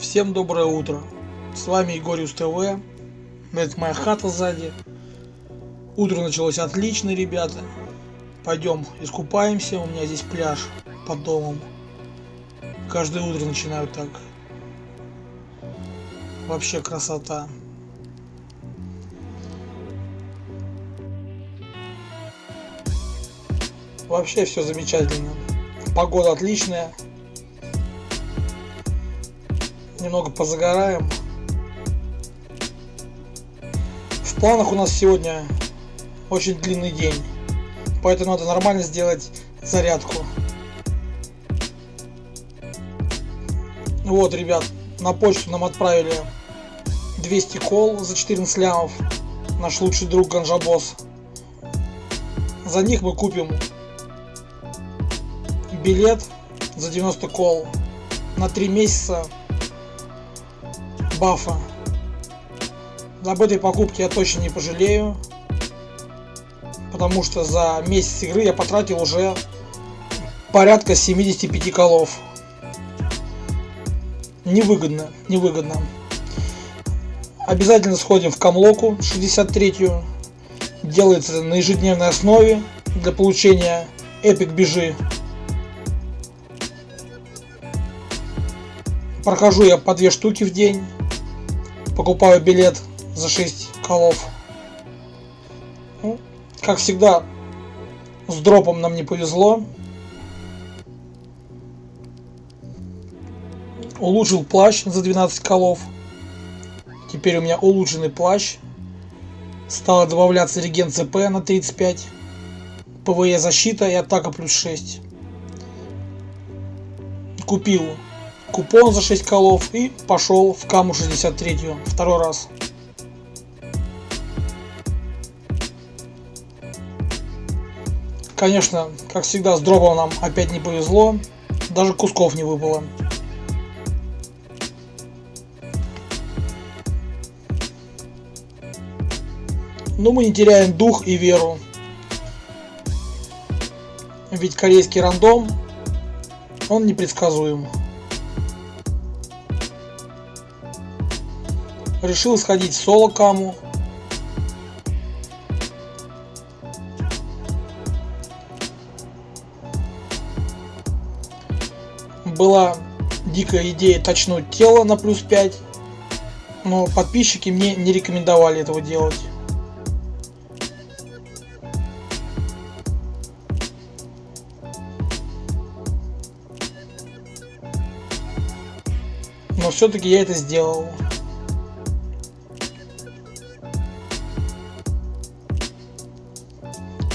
Всем доброе утро. С вами Егориус ТВ. Это моя хата сзади. Утро началось отлично, ребята. Пойдем искупаемся. У меня здесь пляж под домом. Каждое утро начинаю так. Вообще красота. Вообще все замечательно. Погода отличная. Немного позагораем. В планах у нас сегодня очень длинный день. Поэтому надо нормально сделать зарядку. Вот, ребят, на почту нам отправили 200 кол за 14 лямов. Наш лучший друг Ганжабос. За них мы купим билет за 90 кол на 3 месяца бафа. Об этой покупке я точно не пожалею. Потому что за месяц игры я потратил уже порядка 75 колов. Невыгодно, невыгодно. Обязательно сходим в Камлоку 63 Делается на ежедневной основе для получения эпик бежи. Прохожу я по две штуки в день. Покупаю билет за 6 колов. Ну, как всегда, с дропом нам не повезло. Улучшил плащ за 12 колов. Теперь у меня улучшенный плащ. Стало добавляться реген ЦП на 35. PvE защита и атака плюс 6. Купил купон за 6 колов и пошел в каму 63 второй раз. Конечно, как всегда, с дропом нам опять не повезло. Даже кусков не выпало. Но мы не теряем дух и веру. Ведь корейский рандом, он непредсказуем. Решил сходить в соло каму. Была дикая идея точнуть тело на плюс 5, но подписчики мне не рекомендовали этого делать. Но все-таки я это сделал.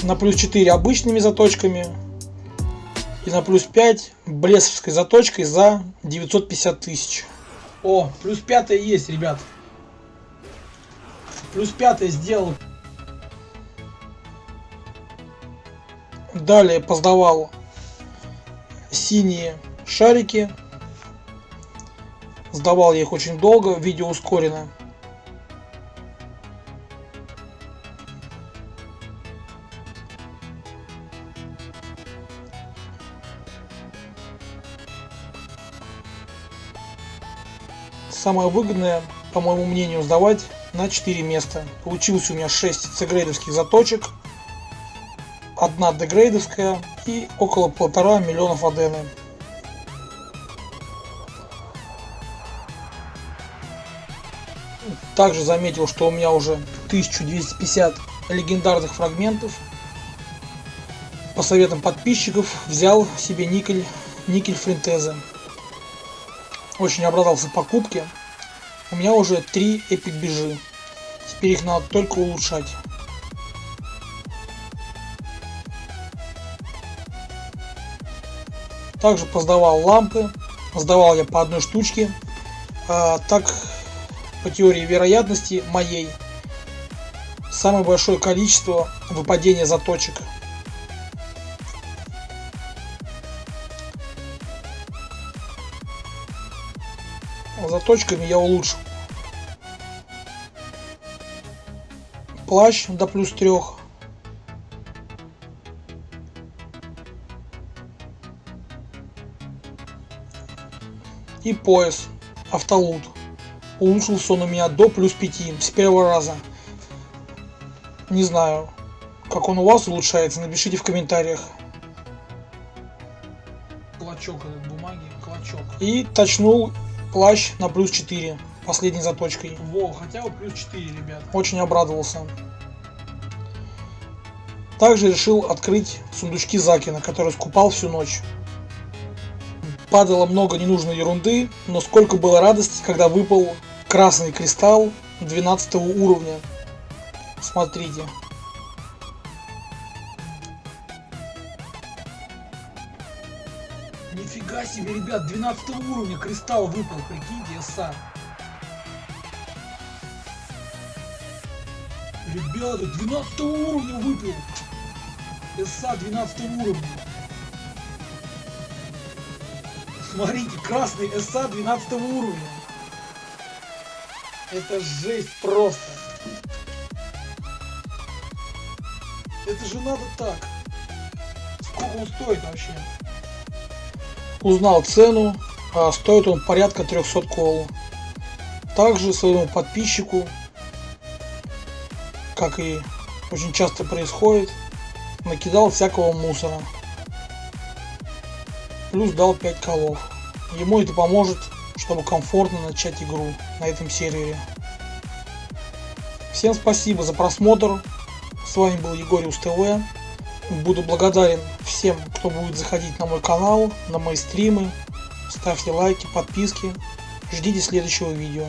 На плюс 4 обычными заточками и на плюс 5 блесовской заточкой за 950 тысяч. О, плюс 5 есть, ребят. Плюс 5 сделал. Далее поздавал синие шарики. Сдавал я их очень долго, видео ускорено. Самое выгодное, по моему мнению, сдавать на 4 места. Получилось у меня 6 цгрейдовских заточек, одна дегрейдовская и около полтора миллионов адены. Также заметил, что у меня уже 1250 легендарных фрагментов. По советам подписчиков взял себе никель, никель фринтеза. Очень обрадовался покупке. У меня уже три эпик бежи. Теперь их надо только улучшать. Также поздавал лампы. Сдавал я по одной штучке. А, так, по теории вероятности моей, самое большое количество выпадения заточек заточками я улучшил плащ до плюс трех и пояс Автолут. Улучшился он у меня до плюс 5 с первого раза. Не знаю, как он у вас улучшается, напишите в комментариях. Клочок этот бумаги, клочок. И точнул плащ на плюс 4, последней заточкой. Во, хотя бы плюс 4, ребят. Очень обрадовался. Также решил открыть сундучки Закина, который скупал всю ночь. Падало много ненужной ерунды, но сколько было радости, когда выпал красный кристалл 12 уровня. Смотрите. Себе, ребят, 12 уровня кристалл выпал, прикиньте, СА. Ребята, 12 уровня выпил. СА 12 уровня. Смотрите, красный СА 12 уровня. Это жесть просто. Это же надо так. Сколько он стоит вообще? Узнал цену, а стоит он порядка 300 кол. Также своему подписчику, как и очень часто происходит, накидал всякого мусора. Плюс дал 5 колов. Ему это поможет, чтобы комфортно начать игру на этом сервере. Всем спасибо за просмотр. С вами был Егориус ТВ. Буду благодарен всем, кто будет заходить на мой канал, на мои стримы. Ставьте лайки, подписки. Ждите следующего видео.